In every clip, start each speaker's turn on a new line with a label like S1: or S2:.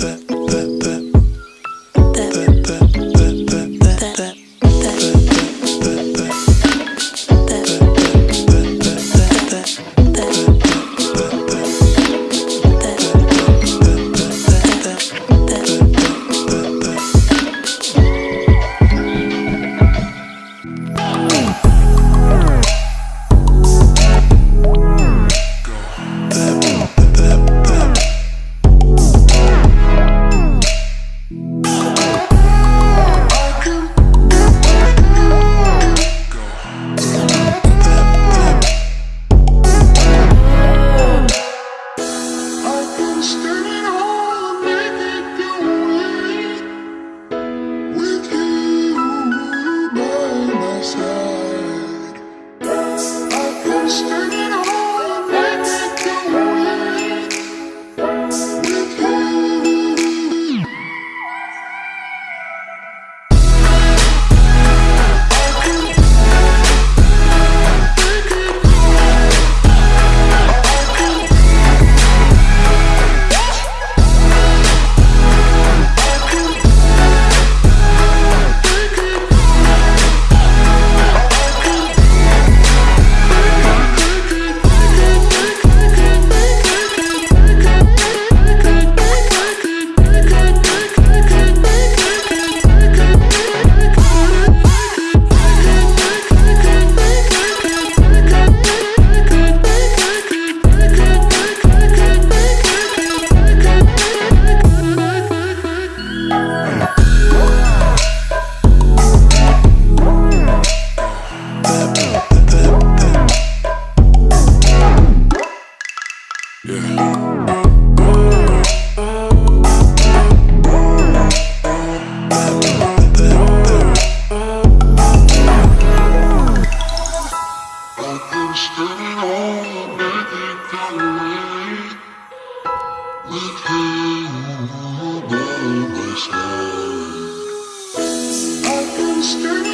S1: that, that, that. superstar. I can still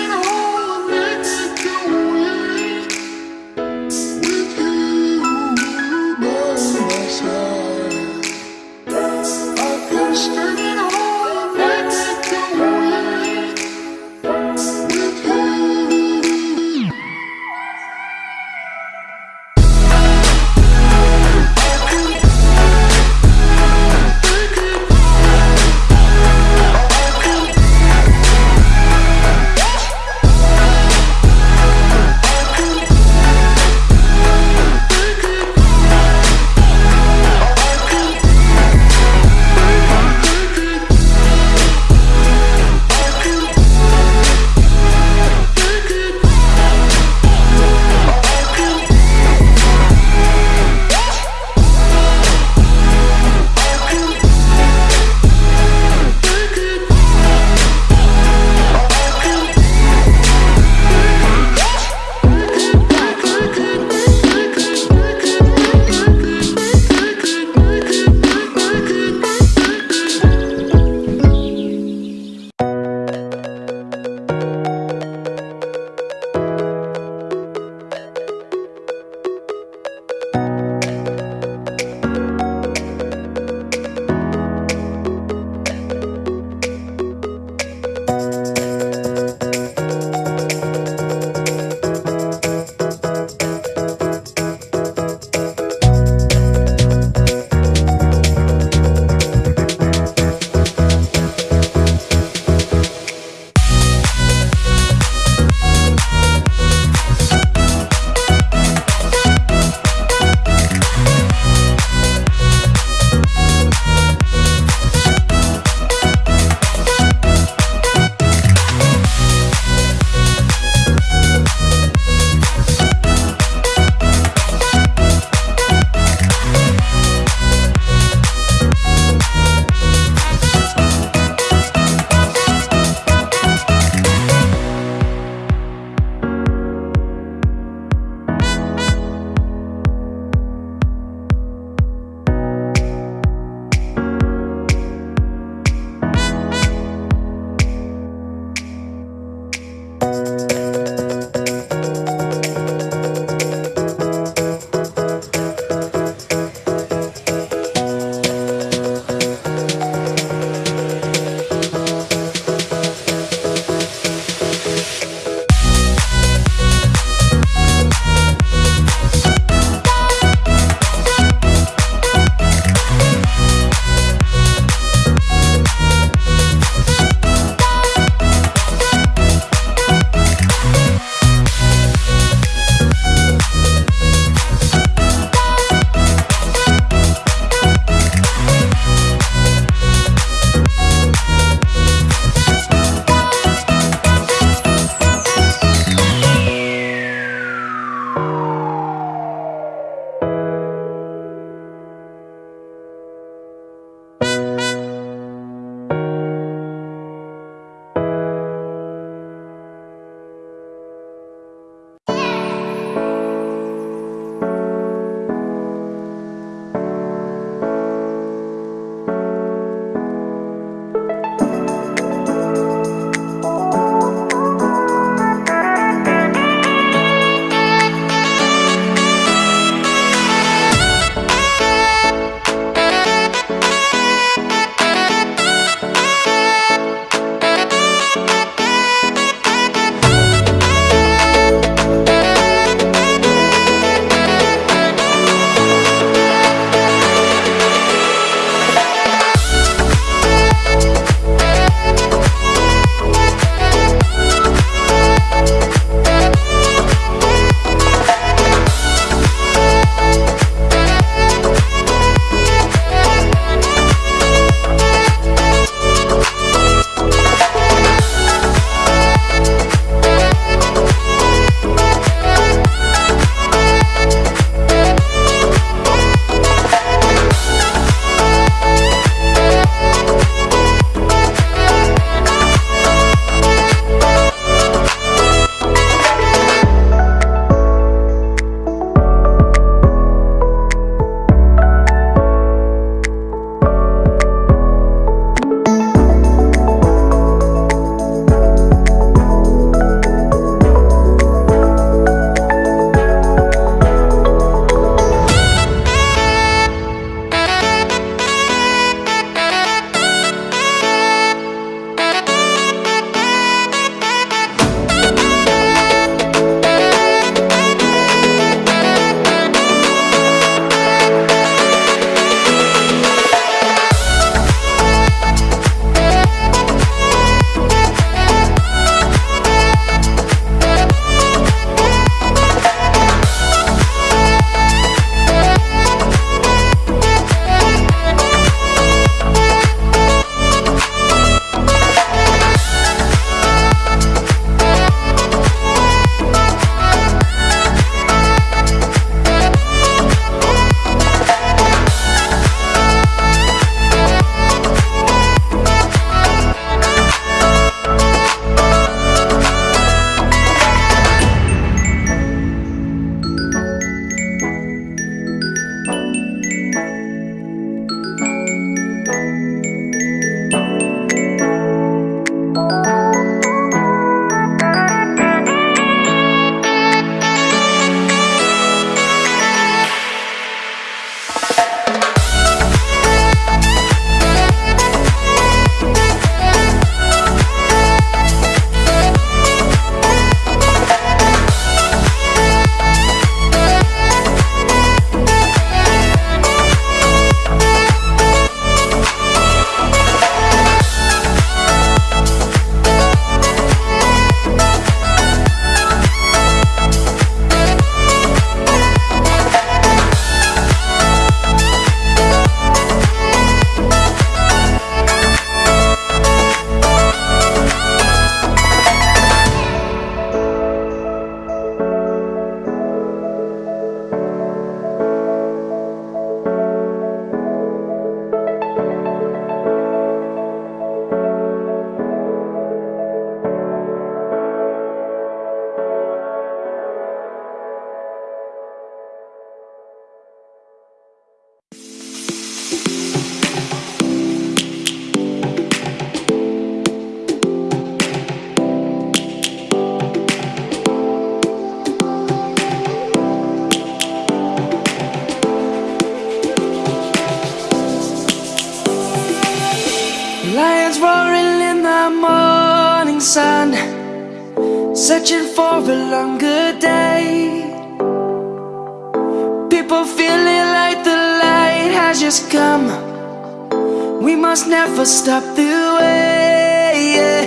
S1: must never stop the way yeah.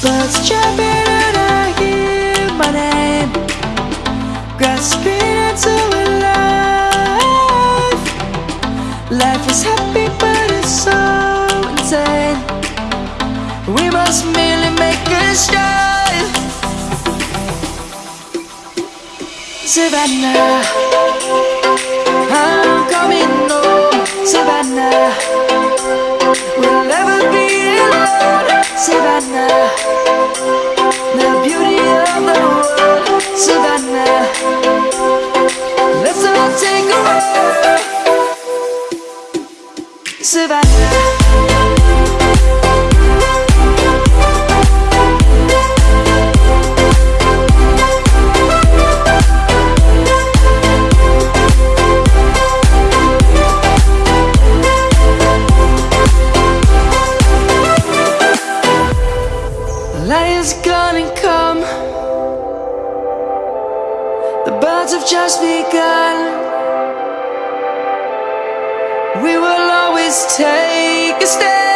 S1: Birds jumping and I hear my name. Grasping into a life. Life is happy but it's so insane. We must merely make a strive Savannah I'm coming home Savannah. We'll never be alone, Savannah. first begun. We will always take a step.